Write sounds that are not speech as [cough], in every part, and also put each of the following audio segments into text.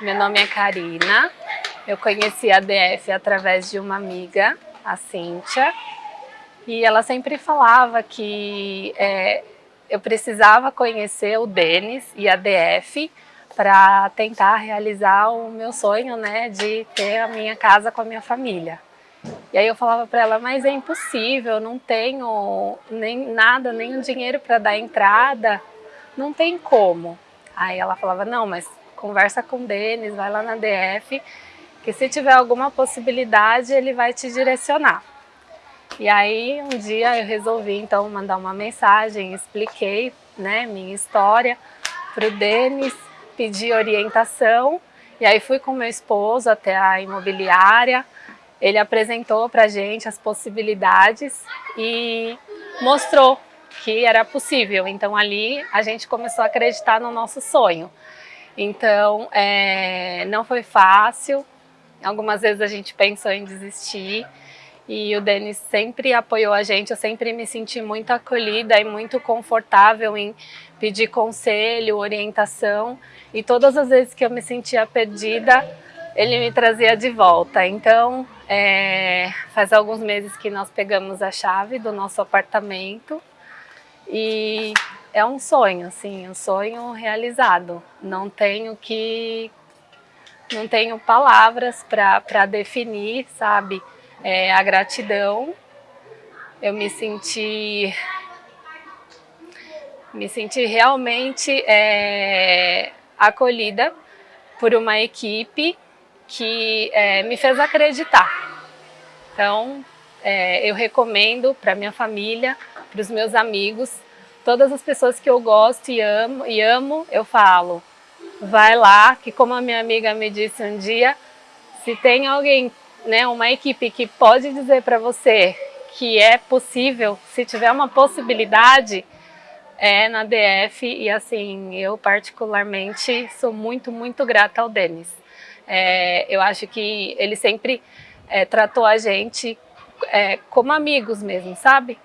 meu nome é Karina. Eu conheci a DF através de uma amiga, a Cíntia, e ela sempre falava que é, eu precisava conhecer o Denis e a DF para tentar realizar o meu sonho, né, de ter a minha casa com a minha família. E aí eu falava para ela, mas é impossível, não tenho nem nada, nem o dinheiro para dar entrada, não tem como. Aí ela falava, não, mas conversa com o Denis, vai lá na DF, que se tiver alguma possibilidade ele vai te direcionar. E aí um dia eu resolvi então mandar uma mensagem, expliquei né, minha história para o Denis, pedi orientação, e aí fui com meu esposo até a imobiliária, ele apresentou para gente as possibilidades e mostrou que era possível. Então ali a gente começou a acreditar no nosso sonho. Então é, não foi fácil, algumas vezes a gente pensou em desistir. E o Denis sempre apoiou a gente, eu sempre me senti muito acolhida e muito confortável em pedir conselho, orientação. E todas as vezes que eu me sentia perdida, ele me trazia de volta. Então é, faz alguns meses que nós pegamos a chave do nosso apartamento. E é um sonho, assim, um sonho realizado. Não tenho que, não tenho palavras para definir, sabe, é, a gratidão. Eu me senti, me senti realmente é, acolhida por uma equipe que é, me fez acreditar. Então, é, eu recomendo para minha família, para os meus amigos, todas as pessoas que eu gosto e amo, e amo, eu falo, vai lá, que como a minha amiga me disse um dia, se tem alguém, né, uma equipe que pode dizer para você que é possível, se tiver uma possibilidade, é na DF e assim, eu particularmente sou muito, muito grata ao Denis. É, eu acho que ele sempre é, tratou a gente é, como amigos mesmo, sabe?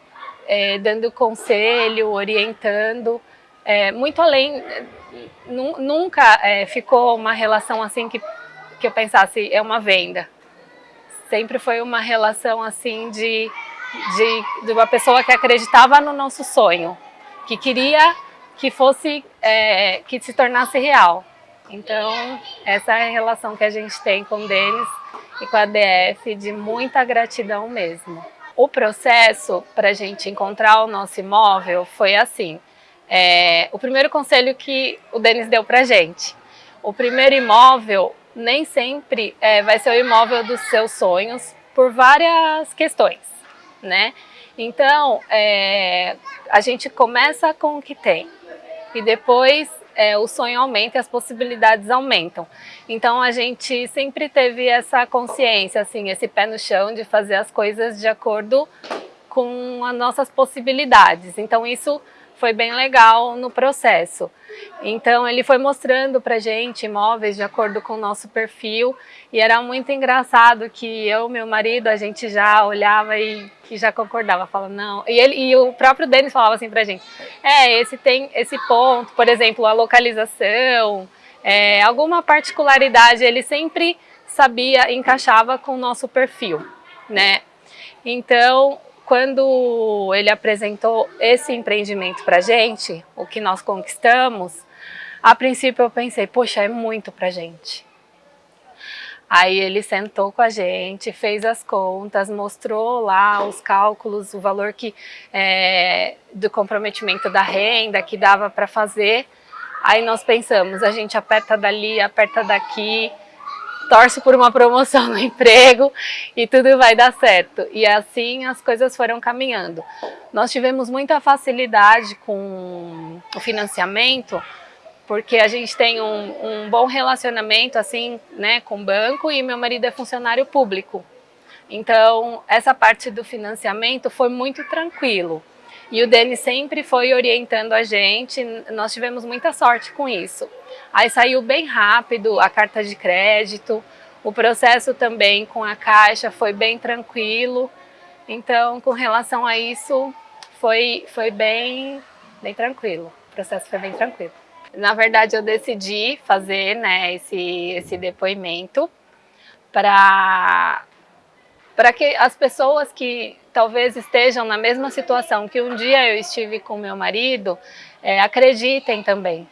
É, dando conselho, orientando, é, muito além, nunca é, ficou uma relação assim que, que eu pensasse, é uma venda. Sempre foi uma relação assim de, de, de uma pessoa que acreditava no nosso sonho, que queria que fosse, que se tornasse real. Então, essa é a relação que a gente tem com o Denis e com a DF, de muita gratidão mesmo. O processo para a gente encontrar o nosso imóvel foi assim. É, o primeiro conselho que o Denis deu para a gente. O primeiro imóvel nem sempre é, vai ser o imóvel dos seus sonhos por várias questões, né? Então, é, a gente começa com o que tem e depois é, o sonho aumenta e as possibilidades aumentam. Então a gente sempre teve essa consciência, assim, esse pé no chão de fazer as coisas de acordo com as nossas possibilidades. Então isso foi bem legal no processo. Então ele foi mostrando pra gente imóveis de acordo com o nosso perfil e era muito engraçado que eu meu marido, a gente já olhava e, e já concordava, falava não. E, ele, e o próprio Denis falava assim pra gente, é, esse tem esse ponto, por exemplo, a localização, é, alguma particularidade, ele sempre sabia, encaixava com o nosso perfil, né? Então, quando ele apresentou esse empreendimento para gente, o que nós conquistamos, a princípio eu pensei, poxa, é muito para gente. Aí ele sentou com a gente, fez as contas, mostrou lá os cálculos, o valor que é, do comprometimento da renda que dava para fazer. Aí nós pensamos, a gente aperta dali, aperta daqui, torce por uma promoção no [laughs] emprego e tudo vai dar certo. E assim as coisas foram caminhando. Nós tivemos muita facilidade com o financiamento, porque a gente tem um, um bom relacionamento assim, né, com o banco e meu marido é funcionário público. Então, essa parte do financiamento foi muito tranquilo. E o Denis sempre foi orientando a gente, nós tivemos muita sorte com isso. Aí saiu bem rápido a carta de crédito, o processo também com a Caixa foi bem tranquilo. Então, com relação a isso, foi, foi bem, bem tranquilo. O processo foi bem tranquilo. Na verdade, eu decidi fazer né, esse, esse depoimento para que as pessoas que talvez estejam na mesma situação que um dia eu estive com meu marido, é, acreditem também.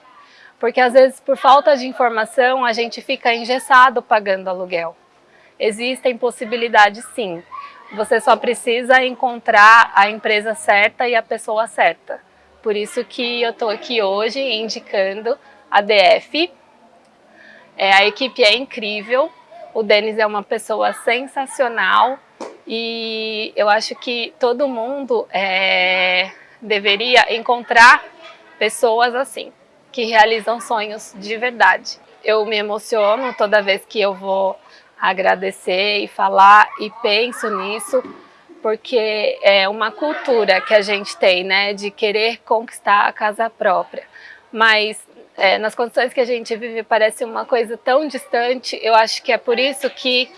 Porque às vezes por falta de informação a gente fica engessado pagando aluguel. Existem possibilidades sim, você só precisa encontrar a empresa certa e a pessoa certa. Por isso que eu estou aqui hoje indicando a DF. É, a equipe é incrível, o Denis é uma pessoa sensacional e eu acho que todo mundo é, deveria encontrar pessoas assim, que realizam sonhos de verdade. Eu me emociono toda vez que eu vou agradecer e falar e penso nisso, porque é uma cultura que a gente tem, né, de querer conquistar a casa própria. Mas é, nas condições que a gente vive parece uma coisa tão distante, eu acho que é por isso que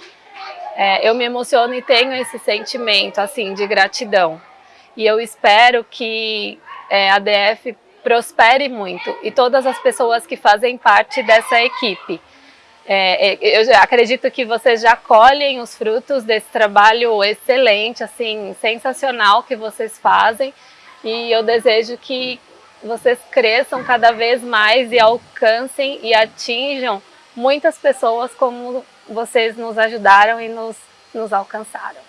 é, eu me emociono e tenho esse sentimento, assim, de gratidão. E eu espero que é, a DF prospere muito e todas as pessoas que fazem parte dessa equipe. É, é, eu acredito que vocês já colhem os frutos desse trabalho excelente, assim, sensacional que vocês fazem e eu desejo que vocês cresçam cada vez mais e alcancem e atinjam muitas pessoas como vocês nos ajudaram e nos, nos alcançaram.